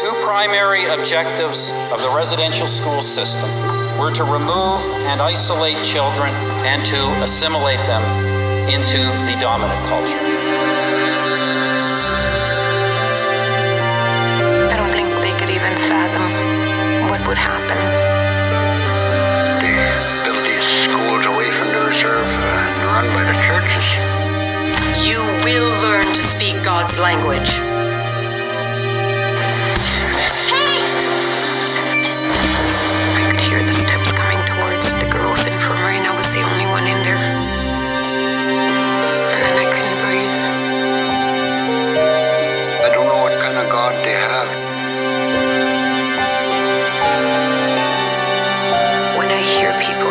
two primary objectives of the residential school system were to remove and isolate children and to assimilate them into the dominant culture. I don't think they could even fathom what would happen. They built these schools away from the reserve and run by the churches. You will learn to speak God's language. people.